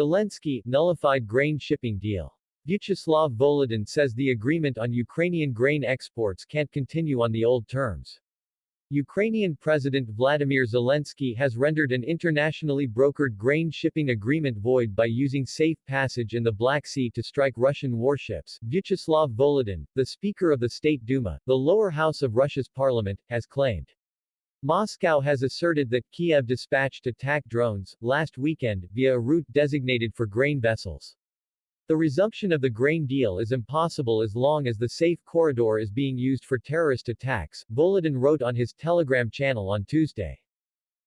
Zelensky, nullified grain shipping deal. Vyacheslav Volodin says the agreement on Ukrainian grain exports can't continue on the old terms. Ukrainian President Vladimir Zelensky has rendered an internationally brokered grain shipping agreement void by using safe passage in the Black Sea to strike Russian warships. Vyacheslav Volodin, the Speaker of the State Duma, the lower house of Russia's parliament, has claimed. Moscow has asserted that Kiev dispatched attack drones, last weekend, via a route designated for grain vessels. The resumption of the grain deal is impossible as long as the safe corridor is being used for terrorist attacks, Volodin wrote on his Telegram channel on Tuesday.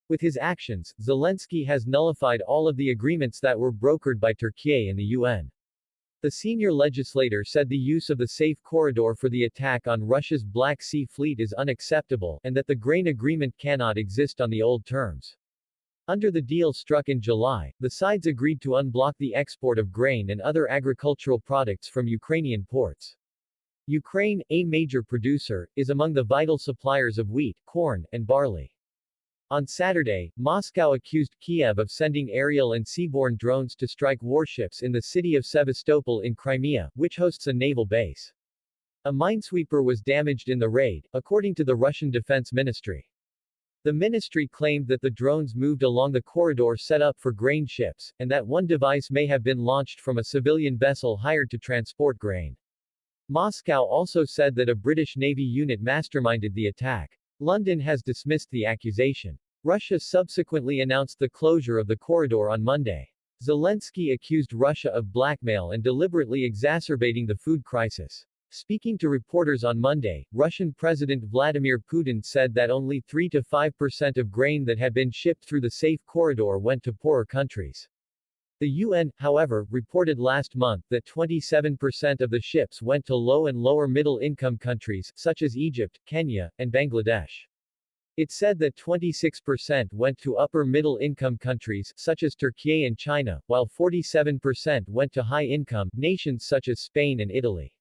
With his actions, Zelensky has nullified all of the agreements that were brokered by Turkey and the UN. The senior legislator said the use of the safe corridor for the attack on Russia's Black Sea Fleet is unacceptable, and that the grain agreement cannot exist on the old terms. Under the deal struck in July, the sides agreed to unblock the export of grain and other agricultural products from Ukrainian ports. Ukraine, a major producer, is among the vital suppliers of wheat, corn, and barley. On Saturday, Moscow accused Kiev of sending aerial and seaborne drones to strike warships in the city of Sevastopol in Crimea, which hosts a naval base. A minesweeper was damaged in the raid, according to the Russian Defense Ministry. The ministry claimed that the drones moved along the corridor set up for grain ships, and that one device may have been launched from a civilian vessel hired to transport grain. Moscow also said that a British Navy unit masterminded the attack. London has dismissed the accusation. Russia subsequently announced the closure of the corridor on Monday. Zelensky accused Russia of blackmail and deliberately exacerbating the food crisis. Speaking to reporters on Monday, Russian President Vladimir Putin said that only 3 to 5% of grain that had been shipped through the safe corridor went to poorer countries. The UN, however, reported last month that 27% of the ships went to low and lower middle income countries, such as Egypt, Kenya, and Bangladesh. It said that 26% went to upper middle income countries, such as Turkey and China, while 47% went to high income nations such as Spain and Italy.